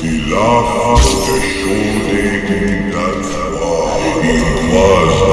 Si lascia sciogliere in danza, in quasi